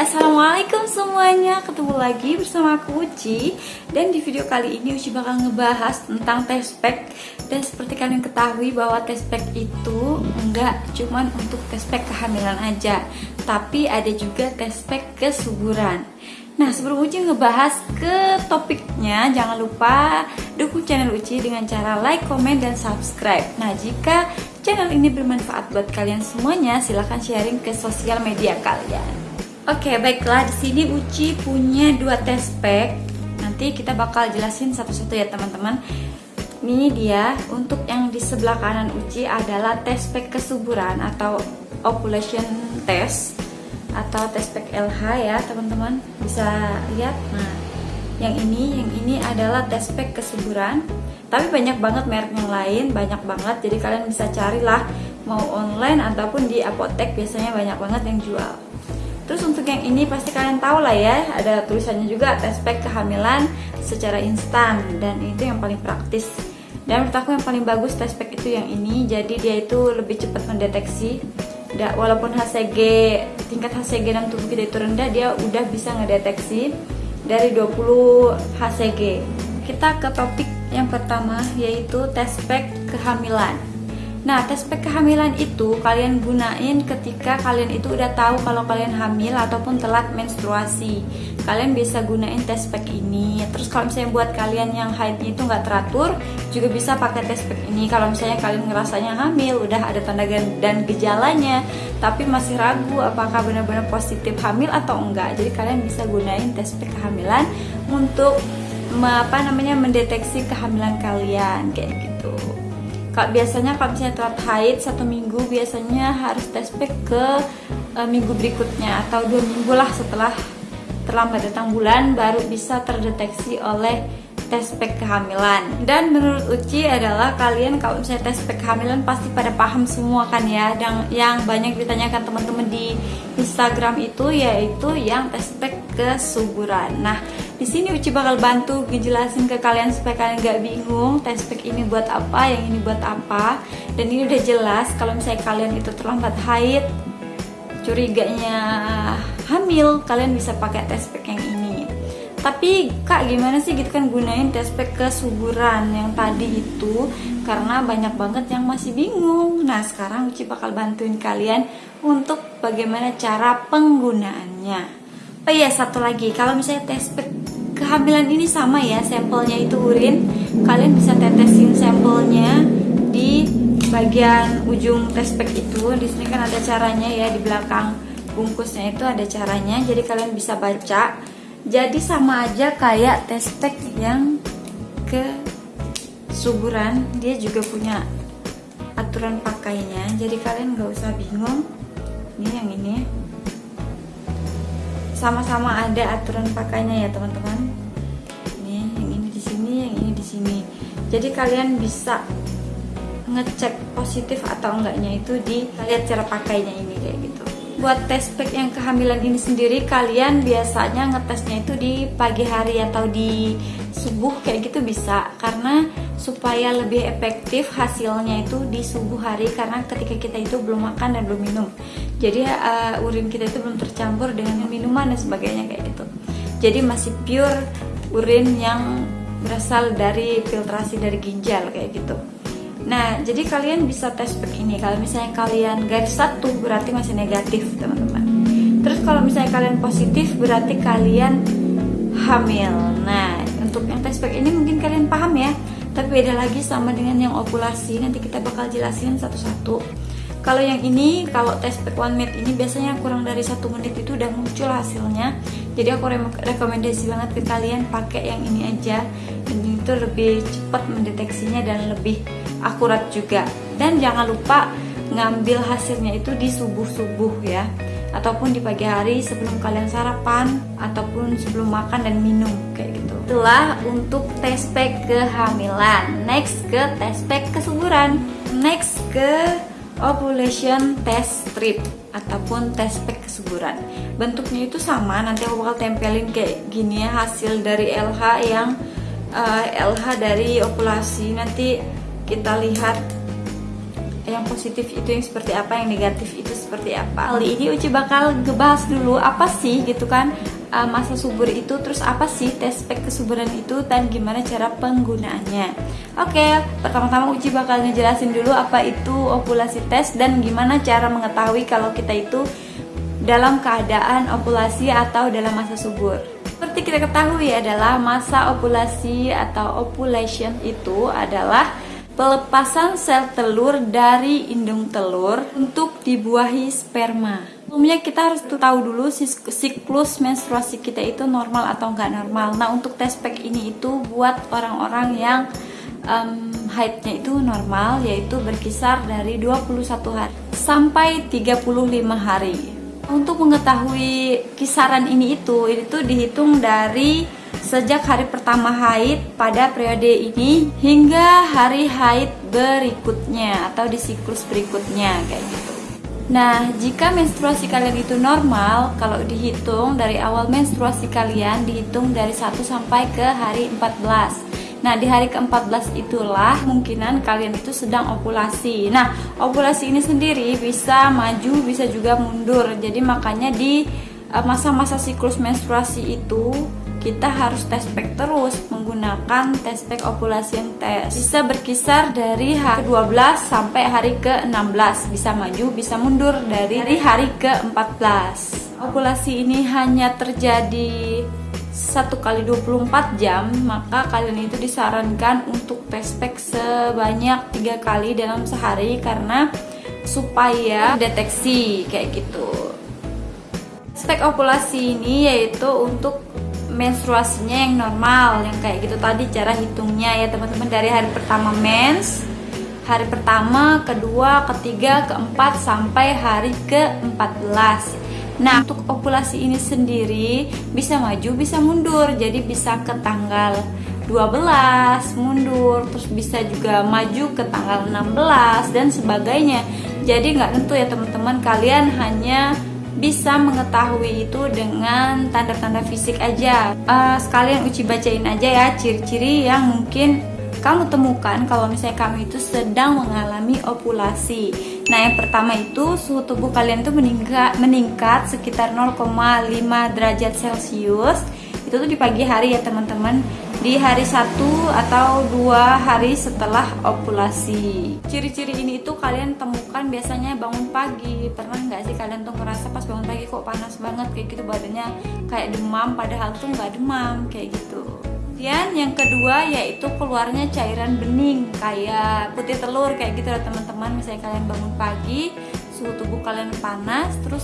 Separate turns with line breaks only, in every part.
assalamualaikum semuanya. Ketemu lagi bersama aku Uci. Dan di video kali ini Uci bakal ngebahas tentang test pack. Dan seperti kalian ketahui bahwa test itu enggak cuman untuk test kehamilan aja tapi ada juga test kesuburan Nah sebelum Uci ngebahas ke topiknya jangan lupa dukung channel Uci dengan cara like, komen, dan subscribe. Nah jika channel ini bermanfaat buat kalian semuanya silahkan sharing ke sosial media kalian. Oke baiklah. Di sini Uci punya dua test pack. Nanti kita bakal jelasin satu-satu ya teman-teman. Ini dia untuk yang di sebelah kanan Uci adalah test pack kesuburan atau ovulation test atau test pack LH ya teman-teman. Bisa lihat. Nah yang ini yang ini adalah test pack kesuburan. Tapi banyak banget merek yang lain banyak banget. Jadi kalian bisa carilah mau online ataupun di apotek biasanya banyak banget yang jual. Terus untuk yang ini pasti kalian tahu lah ya ada tulisannya juga test pack kehamilan secara instan. Dan itu yang paling praktis. Dan menurut aku yang paling bagus test pack itu yang ini jadi dia itu lebih cepat mendeteksi walaupun HCG tingkat HCG dalam tubuh kita itu rendah dia udah bisa ngedeteksi dari 20 HCG kita ke topik yang pertama yaitu test pack kehamilan Nah, tes pack kehamilan itu kalian gunain ketika kalian itu udah tahu kalau kalian hamil ataupun telat menstruasi. Kalian bisa gunain tes pack ini. Terus kalau misalnya buat kalian yang haidnya itu nggak teratur, juga bisa pakai tes pack ini. Kalau misalnya kalian ngerasanya hamil, udah ada tanda dan gejalanya, tapi masih ragu apakah benar-benar positif hamil atau enggak. Jadi kalian bisa gunain tes pack kehamilan untuk apa namanya mendeteksi kehamilan kalian kayak gitu. Kak biasanya kalau misalnya telat haid satu minggu biasanya harus tes pack ke e, minggu berikutnya atau dua minggu lah setelah terlambat datang bulan baru bisa terdeteksi oleh tes pack kehamilan. Dan menurut Uci adalah kalian kalau misalnya tes pack kehamilan pasti pada paham semua kan ya dan yang banyak ditanyakan teman-teman di Instagram itu yaitu yang tes pack kesuburan. Nah di sini Uci bakal bantu ngejelasin ke kalian supaya kalian gak bingung test pack ini buat apa, yang ini buat apa. Dan ini udah jelas kalau misalnya kalian itu terlambat haid, curiganya hamil, kalian bisa pakai test pack yang ini. Tapi kak gimana sih gitu kan gunain test pack kesuburan yang tadi itu karena banyak banget yang masih bingung. Nah sekarang Uci bakal bantuin kalian untuk bagaimana cara penggunaannya. Oh iya satu lagi, kalau misalnya test kehamilan ini sama ya, sampelnya itu urin, kalian bisa tetesin sampelnya di bagian ujung test pack itu. Di sini kan ada caranya ya di belakang bungkusnya itu ada caranya, jadi kalian bisa baca. Jadi sama aja kayak test pack yang ke suburan, dia juga punya aturan pakainya. Jadi kalian nggak usah bingung. Ini yang ini sama-sama ada aturan pakainya ya teman-teman. Ini yang ini di sini yang ini di sini. Jadi kalian bisa ngecek positif atau enggaknya itu di lihat cara pakainya ini kayak gitu. Buat tes pack yang kehamilan ini sendiri kalian biasanya ngetesnya itu di pagi hari atau di subuh kayak gitu bisa. Karena supaya lebih efektif hasilnya itu di subuh hari karena ketika kita itu belum makan dan belum minum jadi uh, urin kita itu belum tercampur dengan minuman dan sebagainya kayak gitu jadi masih pure urin yang berasal dari filtrasi dari ginjal kayak gitu Nah, jadi kalian bisa tes pack ini. Kalau misalnya kalian garis satu berarti masih negatif, teman-teman. Terus kalau misalnya kalian positif berarti kalian hamil. Nah, untuk yang tes pack ini mungkin kalian paham ya. Tapi beda lagi sama dengan yang ovulasi. Nanti kita bakal jelasin satu-satu. Kalau yang ini, kalau tes pack one minute ini biasanya kurang dari satu menit itu udah muncul hasilnya. Jadi aku rekomendasi banget ke kalian pakai yang ini aja. Dan itu lebih cepat mendeteksinya dan lebih akurat juga dan jangan lupa ngambil hasilnya itu di subuh-subuh ya ataupun di pagi hari sebelum kalian sarapan ataupun sebelum makan dan minum kayak gitu itulah untuk test pack kehamilan. Next ke test pack kesuburan. Next ke ovulation test strip ataupun test pack kesuburan. Bentuknya itu sama nanti aku bakal tempelin kayak gini ya hasil dari LH yang uh, eh, LH dari ovulasi. Nanti kita lihat yang positif itu yang seperti apa yang negatif itu seperti apa. Kali ini Uci bakal ngebahas dulu apa sih gitu kan uh, masa subur itu terus apa sih tes spek kesuburan itu dan gimana cara penggunaannya. Oke pertama-tama Uci bakal ngejelasin dulu apa itu ovulasi tes dan gimana cara mengetahui kalau kita itu dalam keadaan ovulasi atau dalam masa subur. Seperti kita ketahui adalah masa ovulasi atau ovulation itu adalah pelepasan sel telur dari indung telur untuk dibuahi sperma Sebelumnya kita harus tahu dulu siklus menstruasi kita itu normal atau enggak normal. Nah untuk test pack ini itu buat orang-orang yang um, haidnya itu normal yaitu berkisar dari 21 hari sampai 35 hari. Untuk mengetahui kisaran ini itu itu dihitung dari sejak hari pertama haid pada periode ini hingga hari haid berikutnya atau di siklus berikutnya kayak gitu. Nah, jika menstruasi kalian itu normal, kalau dihitung dari awal menstruasi kalian dihitung dari 1 sampai ke hari 14. Nah, di hari ke-14 itulah kemungkinan kalian itu sedang ovulasi. Nah, ovulasi ini sendiri bisa maju, bisa juga mundur. Jadi makanya di eh, masa-masa siklus menstruasi itu kita harus tes pack terus menggunakan tes pack ovulation test bisa berkisar dari hari ke-12 sampai hari ke-16 bisa maju bisa mundur dari hari ke-14 ovulasi ini hanya terjadi satu kali 24 jam maka kalian itu disarankan untuk tes pack sebanyak tiga kali dalam sehari karena supaya deteksi kayak gitu. Spek ovulasi ini yaitu untuk menstruasinya yang normal yang kayak gitu tadi cara hitungnya ya teman-teman. Dari hari pertama mens hari pertama, kedua, ketiga, keempat sampai hari ke-14 Nah untuk ovulasi ini sendiri bisa maju bisa mundur. Jadi bisa ke tanggal 12 mundur. Terus bisa juga maju ke tanggal 16 dan sebagainya. Jadi nggak tentu ya teman-teman. Kalian hanya bisa mengetahui itu dengan tanda-tanda fisik aja. Uh, sekalian uci bacain aja ya ciri-ciri yang mungkin kamu temukan kalau misalnya kamu itu sedang mengalami ovulasi nah yang pertama itu suhu tubuh kalian itu meningkat, meningkat sekitar 0,5 derajat celcius. Itu tuh di pagi hari ya teman-teman di hari satu atau dua hari setelah ovulasi. Ciri-ciri ini itu kalian temukan biasanya bangun pagi. Pernah nggak sih kalian tuh ngerasa pas bangun pagi kok panas banget kayak gitu badannya kayak demam padahal tuh nggak demam kayak gitu. Kemudian yang kedua yaitu keluarnya cairan bening kayak putih telur kayak gitu ya teman-teman. Misalnya kalian bangun pagi, suhu tubuh kalian panas, terus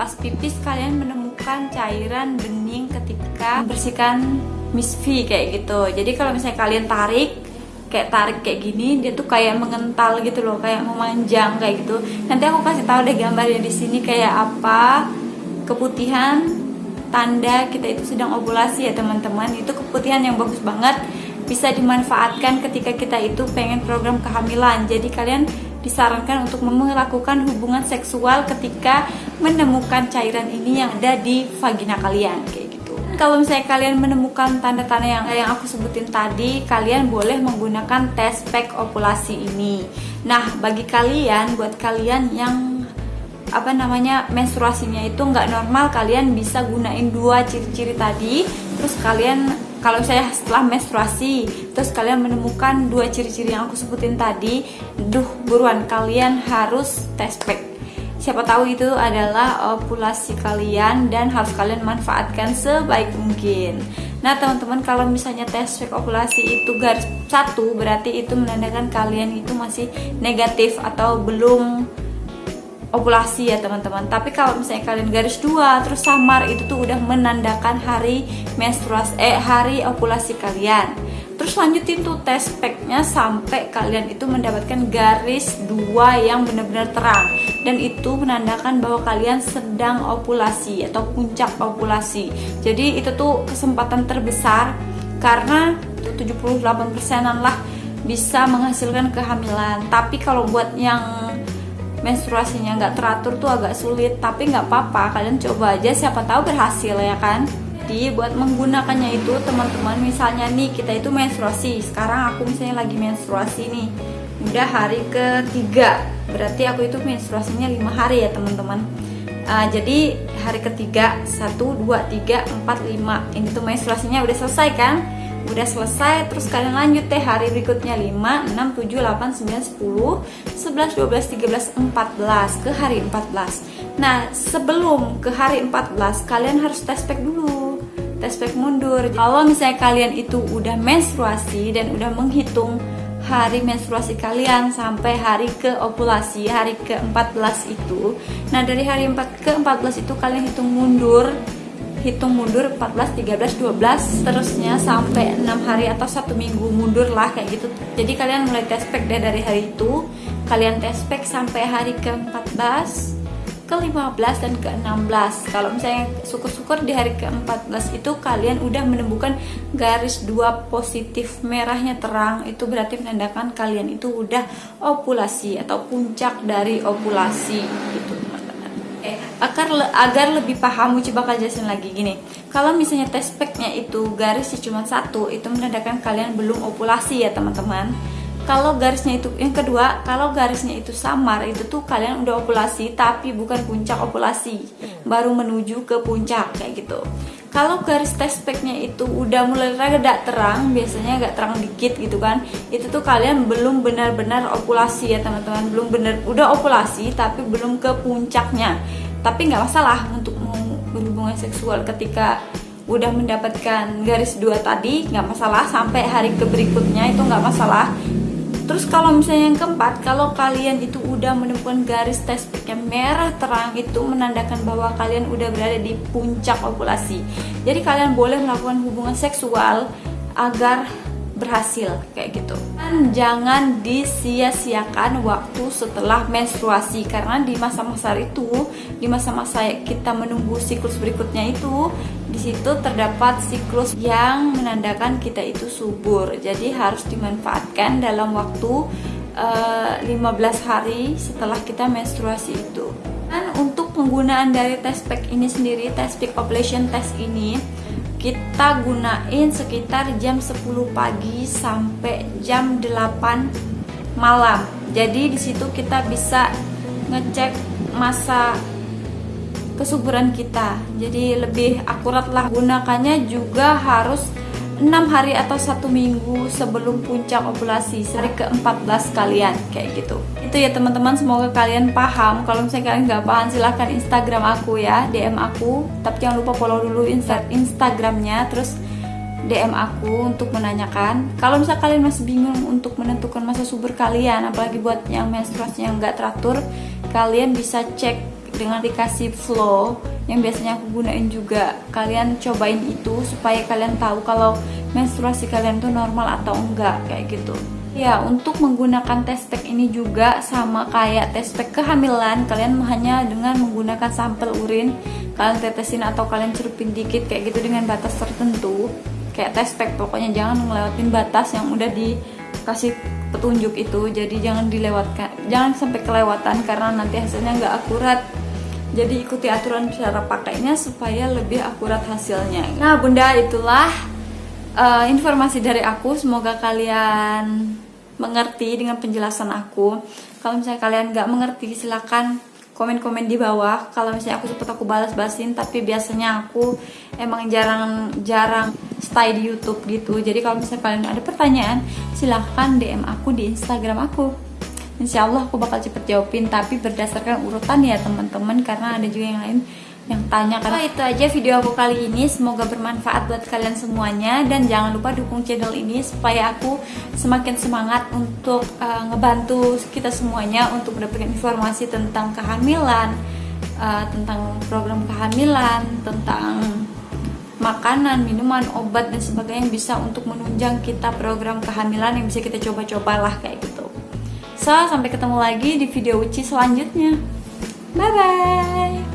pas pipis kalian menemukan cairan bening ketika membersihkan Miss V kayak gitu. Jadi kalau misalnya kalian tarik kayak tarik kayak gini dia tuh kayak mengental gitu loh kayak memanjang kayak gitu. Nanti aku kasih tahu deh gambarnya di sini kayak apa. Keputihan tanda kita itu sedang ovulasi ya teman-teman. Itu keputihan yang bagus banget. Bisa dimanfaatkan ketika kita itu pengen program kehamilan. Jadi kalian disarankan untuk melakukan hubungan seksual ketika menemukan cairan ini yang ada di vagina kalian kalau misalnya kalian menemukan tanda-tanda yang yang aku sebutin tadi, kalian boleh menggunakan tes pack ovulasi ini. Nah, bagi kalian, buat kalian yang apa namanya menstruasinya itu nggak normal, kalian bisa gunain dua ciri-ciri tadi. Terus kalian kalau saya setelah menstruasi, terus kalian menemukan dua ciri-ciri yang aku sebutin tadi, duh buruan kalian harus tes pack siapa tahu itu adalah ovulasi kalian dan harus kalian manfaatkan sebaik mungkin. Nah teman-teman kalau misalnya tes ovulasi itu garis satu berarti itu menandakan kalian itu masih negatif atau belum ovulasi ya teman-teman. Tapi kalau misalnya kalian garis dua terus samar itu tuh udah menandakan hari menstruasi eh hari ovulasi kalian terus lanjutin tuh tes packnya sampai kalian itu mendapatkan garis dua yang benar-benar terang. Dan itu menandakan bahwa kalian sedang ovulasi atau puncak ovulasi. Jadi itu tuh kesempatan terbesar karena 78 persenan lah bisa menghasilkan kehamilan. Tapi kalau buat yang menstruasinya nggak teratur tuh agak sulit. Tapi nggak apa-apa kalian coba aja siapa tahu berhasil ya kan jadi buat menggunakannya itu teman-teman. Misalnya nih kita itu menstruasi. Sekarang aku misalnya lagi menstruasi nih. Udah hari ketiga. Berarti aku itu menstruasinya lima hari ya teman-teman. Uh, jadi hari ketiga satu dua tiga empat lima. Ini tuh menstruasinya udah selesai kan? Udah selesai. Terus kalian lanjut deh hari berikutnya. 5, 6, 7, 8, 9, 10 11, 12, 13, 14 ke hari 14 nah sebelum ke hari 14 kalian harus test pack dulu test pack mundur. Kalau misalnya kalian itu udah menstruasi dan udah menghitung hari menstruasi kalian sampai hari ke ovulasi hari ke-14 itu nah dari hari 4 ke-14 itu kalian hitung mundur hitung mundur 14, 13, 12 terusnya sampai 6 hari atau satu minggu mundur lah kayak gitu. Jadi kalian mulai test pack deh dari hari itu. Kalian test pack sampai hari ke-14 ke-15 dan ke-16 kalau misalnya syukur-syukur di hari ke-14 itu kalian udah menemukan garis dua positif merahnya terang itu berarti menandakan kalian itu udah ovulasi atau puncak dari ovulasi gitu. Agar le agar lebih paham Uci bakal jelasin lagi. Gini kalau misalnya test packnya itu garisnya cuma satu itu menandakan kalian belum ovulasi ya teman-teman kalau garisnya itu yang kedua kalau garisnya itu samar itu tuh kalian udah ovulasi tapi bukan puncak ovulasi baru menuju ke puncak kayak gitu. Kalau garis test packnya itu udah mulai rada terang biasanya agak terang dikit gitu kan itu tuh kalian belum benar-benar ovulasi ya teman-teman. Belum benar udah ovulasi tapi belum ke puncaknya. Tapi nggak masalah untuk berhubungan seksual ketika udah mendapatkan garis dua tadi nggak masalah. Sampai hari ke berikutnya itu nggak masalah terus kalau misalnya yang keempat kalau kalian itu udah menemukan garis test yang merah terang itu menandakan bahwa kalian udah berada di puncak ovulasi jadi kalian boleh melakukan hubungan seksual agar berhasil kayak gitu. Dan jangan disia-siakan waktu setelah menstruasi karena di masa-masa itu di masa-masa kita menunggu siklus berikutnya itu di situ terdapat siklus yang menandakan kita itu subur. Jadi harus dimanfaatkan dalam waktu uh, eh, 15 hari setelah kita menstruasi itu. Dan untuk penggunaan dari test pack ini sendiri test pack ovulation test ini kita gunain sekitar jam 10 pagi sampai jam 8 malam. Jadi di situ kita bisa ngecek masa kesuburan kita. Jadi lebih akurat lah gunakannya juga harus 6 hari atau satu minggu sebelum puncak ovulasi hari ke-14 kalian kayak gitu. Itu ya teman-teman semoga kalian paham. Kalau misalnya kalian nggak paham silahkan Instagram aku ya DM aku. Tapi jangan lupa follow dulu insta Instagramnya terus DM aku untuk menanyakan. Kalau misalnya kalian masih bingung untuk menentukan masa subur kalian apalagi buat yang menstruasi yang nggak teratur kalian bisa cek dengan dikasih flow yang biasanya aku gunain juga. Kalian cobain itu supaya kalian tahu kalau menstruasi kalian tuh normal atau enggak kayak gitu. Ya untuk menggunakan test pack ini juga sama kayak test pack kehamilan kalian hanya dengan menggunakan sampel urin kalian tetesin atau kalian cerupin dikit kayak gitu dengan batas tertentu. Kayak test pack pokoknya jangan ngelewatin batas yang udah dikasih petunjuk itu. Jadi jangan dilewatkan jangan sampai kelewatan karena nanti hasilnya nggak akurat jadi ikuti aturan cara pakainya supaya lebih akurat hasilnya. Nah bunda itulah uh, informasi dari aku. Semoga kalian mengerti dengan penjelasan aku. Kalau misalnya kalian nggak mengerti silahkan komen-komen di bawah. Kalau misalnya aku sempat aku balas-balasin tapi biasanya aku emang jarang jarang stay di YouTube gitu. Jadi kalau misalnya kalian ada pertanyaan silahkan DM aku di Instagram aku insya Allah aku bakal cepet jawabin tapi berdasarkan urutan ya teman-teman. Karena ada juga yang lain yang tanya karena oh, itu aja video aku kali ini. Semoga bermanfaat buat kalian semuanya. Dan jangan lupa dukung channel ini supaya aku semakin semangat untuk uh, ngebantu kita semuanya untuk mendapatkan informasi tentang kehamilan uh, tentang program kehamilan tentang makanan, minuman, obat dan sebagainya yang bisa untuk menunjang kita program kehamilan yang bisa kita coba-cobalah kayak gitu. Sampai ketemu lagi di video Uci selanjutnya. Bye-bye!